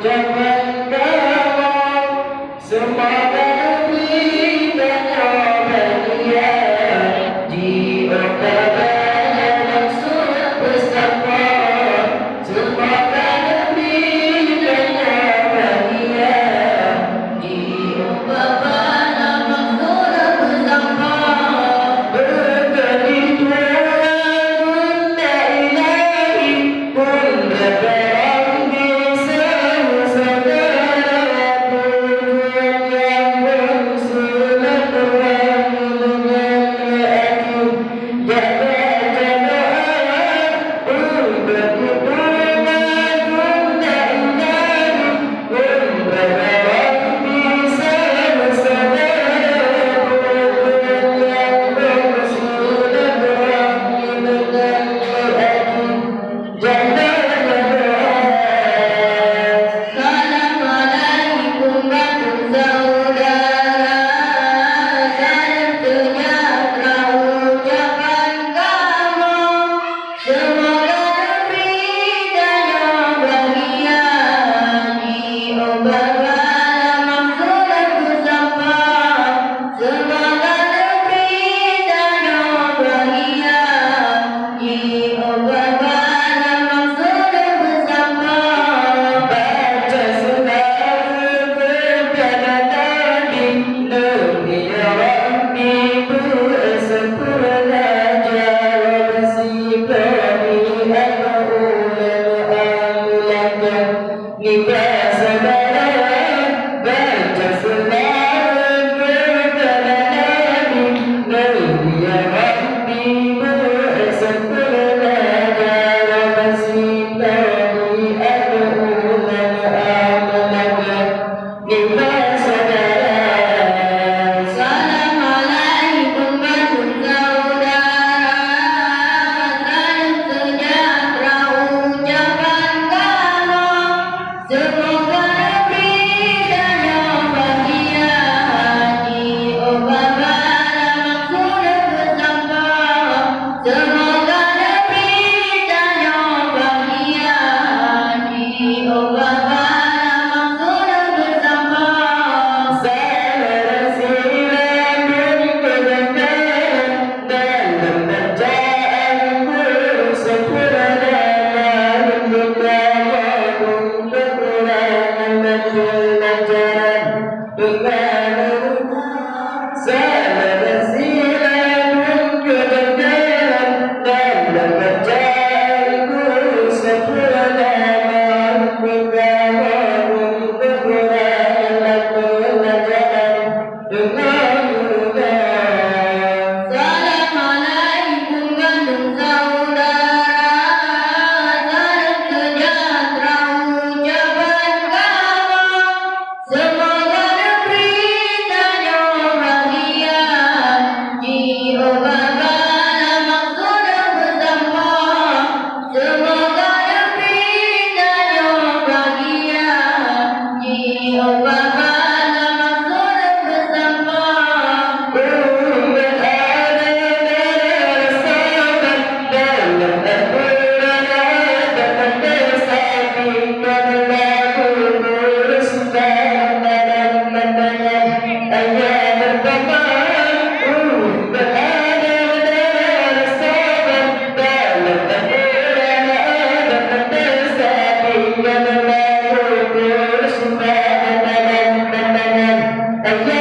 Jangan amlaka Nibas saudara And